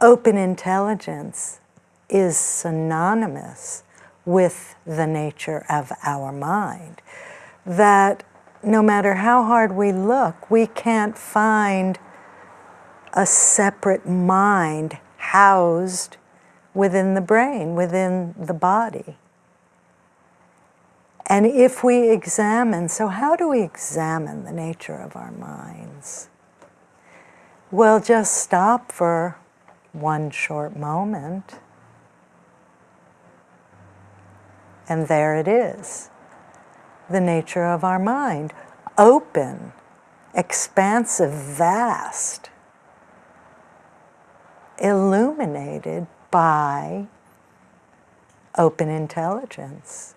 open intelligence is synonymous with the nature of our mind. That no matter how hard we look, we can't find a separate mind housed within the brain, within the body. And if we examine, so how do we examine the nature of our minds? Well, just stop for one short moment. And there it is, the nature of our mind. Open, expansive, vast, illuminated by open intelligence.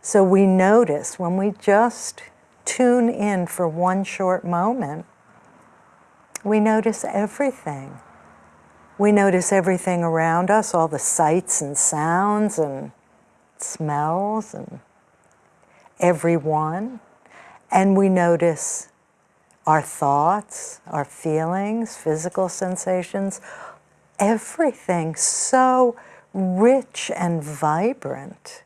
So we notice when we just tune in for one short moment, we notice everything. We notice everything around us, all the sights and sounds and smells and everyone. And we notice our thoughts, our feelings, physical sensations, everything so rich and vibrant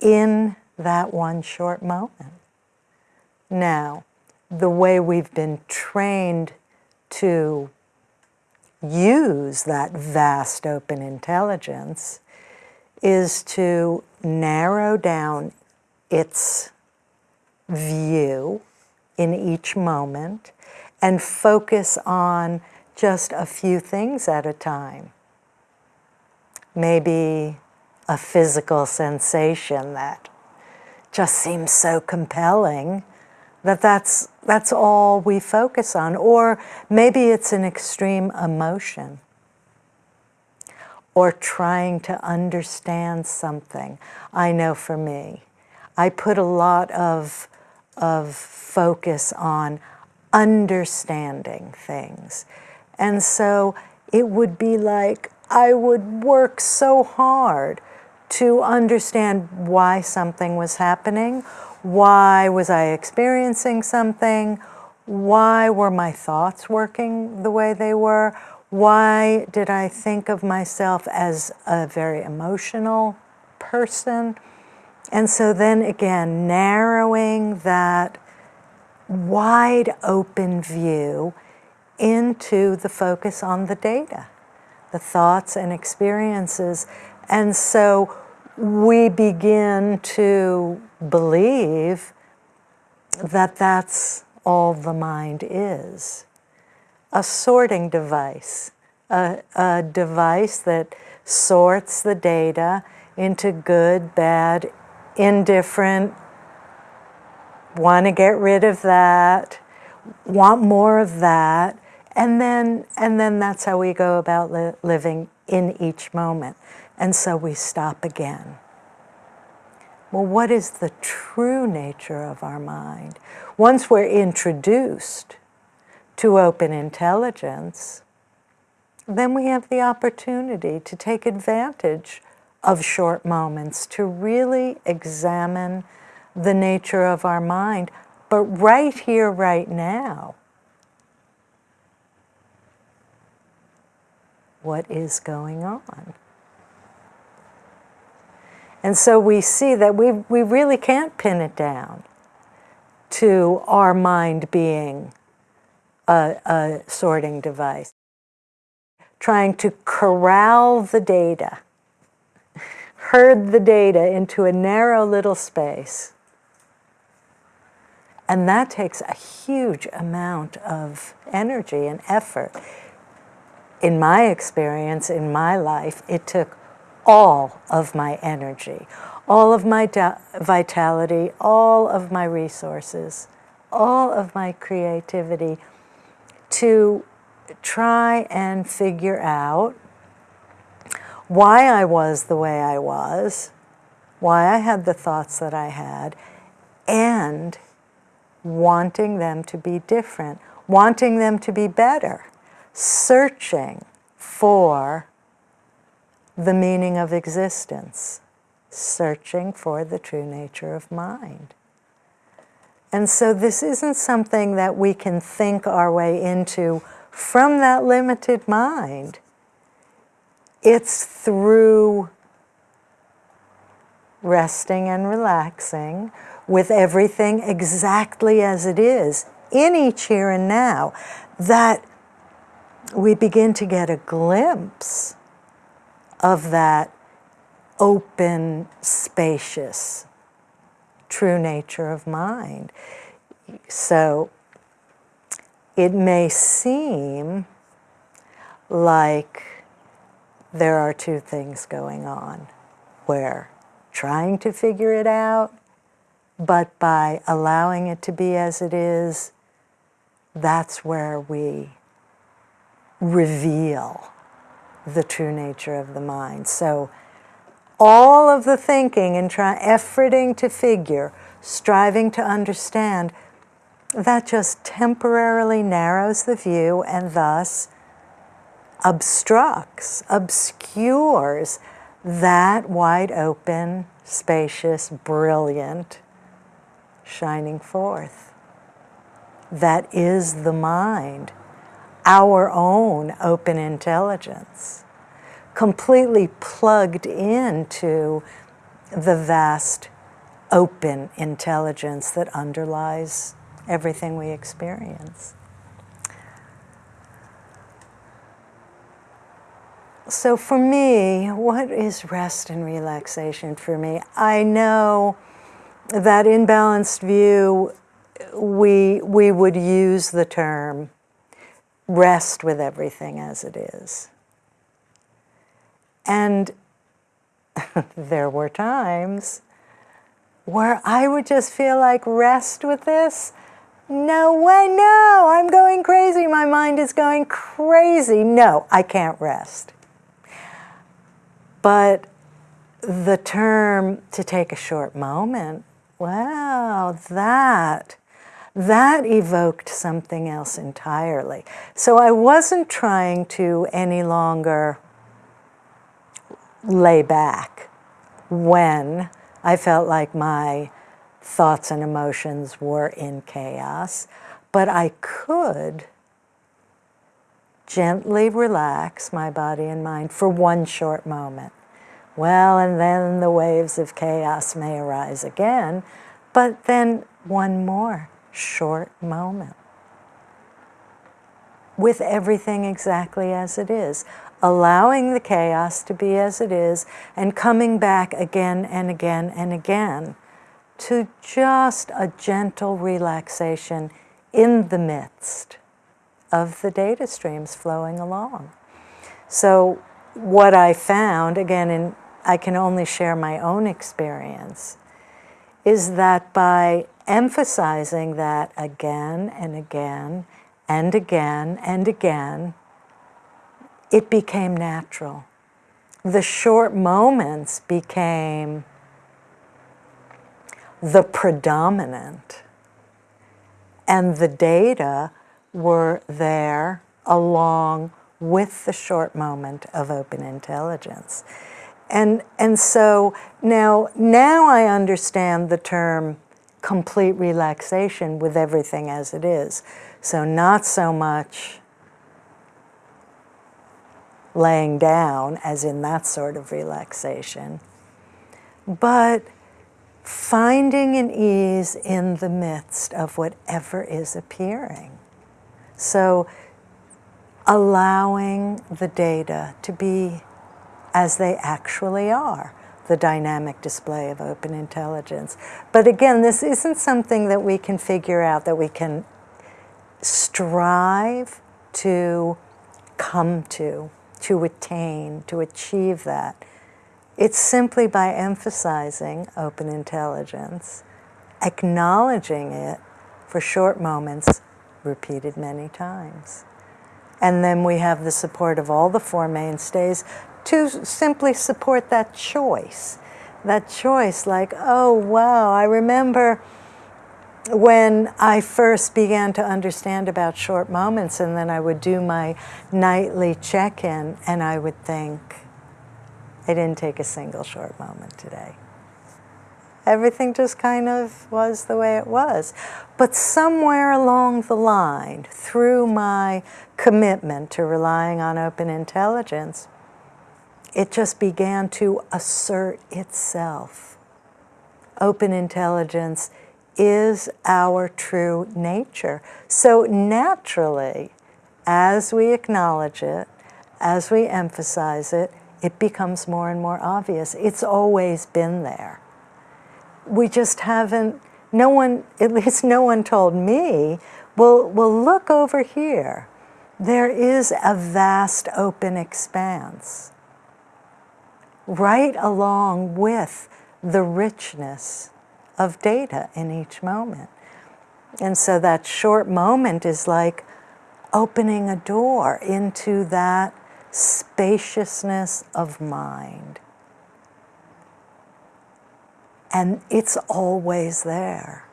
in that one short moment. Now, the way we've been trained to use that vast open intelligence is to narrow down its view in each moment and focus on just a few things at a time. Maybe a physical sensation that just seems so compelling that that's, that's all we focus on. Or maybe it's an extreme emotion or trying to understand something. I know for me, I put a lot of of focus on understanding things. And so it would be like I would work so hard to understand why something was happening, why was I experiencing something, why were my thoughts working the way they were, why did I think of myself as a very emotional person, and so then again, narrowing that wide open view into the focus on the data, the thoughts and experiences. And so we begin to believe that that's all the mind is. A sorting device, a, a device that sorts the data into good, bad, indifferent, want to get rid of that, want more of that, and then, and then that's how we go about li living in each moment. And so we stop again. Well, what is the true nature of our mind? Once we're introduced to open intelligence, then we have the opportunity to take advantage of short moments to really examine the nature of our mind, but right here, right now. What is going on? And so we see that we, we really can't pin it down to our mind being a, a sorting device. Trying to corral the data herd the data into a narrow little space. And that takes a huge amount of energy and effort. In my experience, in my life, it took all of my energy, all of my vitality, all of my resources, all of my creativity to try and figure out why I was the way I was, why I had the thoughts that I had, and wanting them to be different, wanting them to be better, searching for the meaning of existence, searching for the true nature of mind. And so this isn't something that we can think our way into from that limited mind. It's through resting and relaxing with everything exactly as it is in each here and now that we begin to get a glimpse of that open, spacious, true nature of mind. So it may seem like there are two things going on. We're trying to figure it out, but by allowing it to be as it is, that's where we reveal the true nature of the mind. So all of the thinking and try, efforting to figure, striving to understand, that just temporarily narrows the view and thus obstructs, obscures that wide open, spacious, brilliant, shining forth. That is the mind, our own open intelligence completely plugged into the vast open intelligence that underlies everything we experience. So for me, what is rest and relaxation for me? I know that in balanced view, we, we would use the term rest with everything as it is. And there were times where I would just feel like rest with this. No way, no, I'm going crazy. My mind is going crazy. No, I can't rest. But the term to take a short moment, wow, that, that evoked something else entirely. So I wasn't trying to any longer lay back when I felt like my thoughts and emotions were in chaos, but I could gently relax my body and mind for one short moment. Well, and then the waves of chaos may arise again, but then one more short moment with everything exactly as it is allowing the chaos to be as it is, and coming back again and again and again to just a gentle relaxation in the midst of the data streams flowing along. So what I found, again, and I can only share my own experience, is that by emphasizing that again and again and again and again, it became natural. The short moments became the predominant. And the data were there along with the short moment of open intelligence. And, and so now, now I understand the term complete relaxation with everything as it is. So not so much laying down, as in that sort of relaxation, but finding an ease in the midst of whatever is appearing. So allowing the data to be as they actually are, the dynamic display of open intelligence. But again, this isn't something that we can figure out, that we can strive to come to to attain, to achieve that. It's simply by emphasizing open intelligence, acknowledging it for short moments, repeated many times. And then we have the support of all the four mainstays to simply support that choice. That choice, like, oh, wow, I remember when I first began to understand about short moments, and then I would do my nightly check in, and I would think, I didn't take a single short moment today. Everything just kind of was the way it was. But somewhere along the line, through my commitment to relying on open intelligence, it just began to assert itself. Open intelligence is our true nature. So naturally, as we acknowledge it, as we emphasize it, it becomes more and more obvious. It's always been there. We just haven't, no one, at least no one told me, well, well look over here. There is a vast open expanse right along with the richness of data in each moment. And so that short moment is like opening a door into that spaciousness of mind. And it's always there.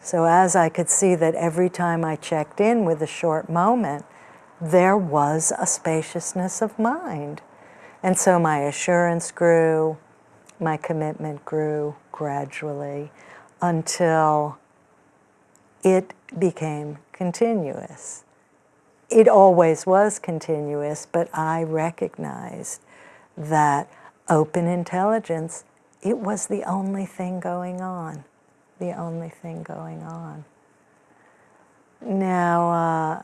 So as I could see that every time I checked in with a short moment, there was a spaciousness of mind. And so my assurance grew, my commitment grew gradually until it became continuous it always was continuous, but I recognized that open intelligence, it was the only thing going on, the only thing going on. Now, uh,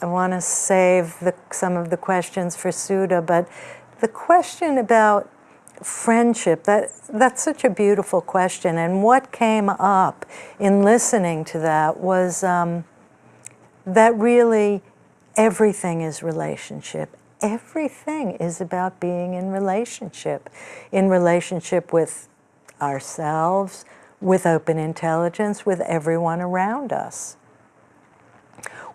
I want to save the, some of the questions for Sudha, but the question about friendship, that, that's such a beautiful question. And what came up in listening to that was um, that really everything is relationship. Everything is about being in relationship, in relationship with ourselves, with open intelligence, with everyone around us.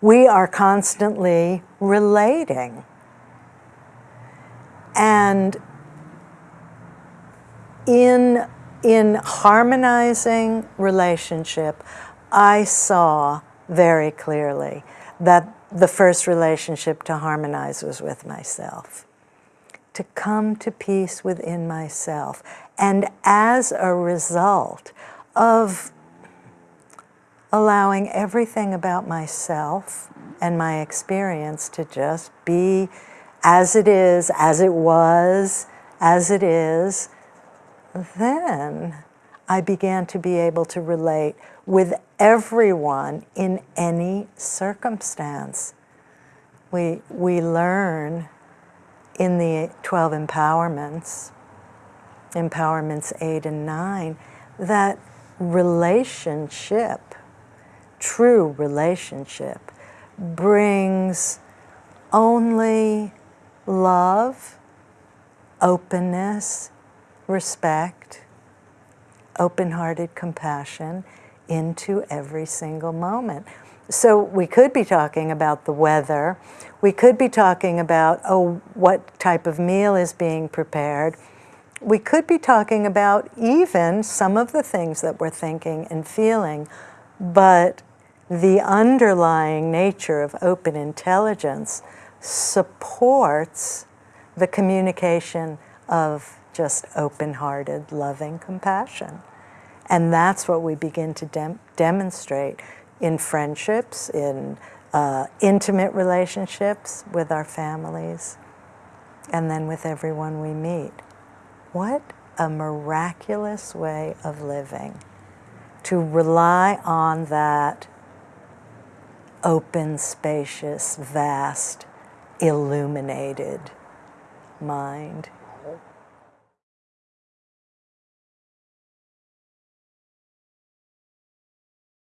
We are constantly relating. And in, in harmonizing relationship, I saw very clearly that the first relationship to harmonize was with myself. To come to peace within myself. And as a result of allowing everything about myself and my experience to just be as it is, as it was, as it is, then I began to be able to relate with everyone in any circumstance. We, we learn in the 12 empowerments, empowerments 8 and 9, that relationship, true relationship, brings only love, openness, respect, open-hearted compassion into every single moment. So we could be talking about the weather. We could be talking about, oh, what type of meal is being prepared. We could be talking about even some of the things that we're thinking and feeling, but the underlying nature of open intelligence supports the communication of just open-hearted, loving compassion. And that's what we begin to dem demonstrate in friendships, in uh, intimate relationships with our families, and then with everyone we meet. What a miraculous way of living to rely on that open, spacious, vast, illuminated mind.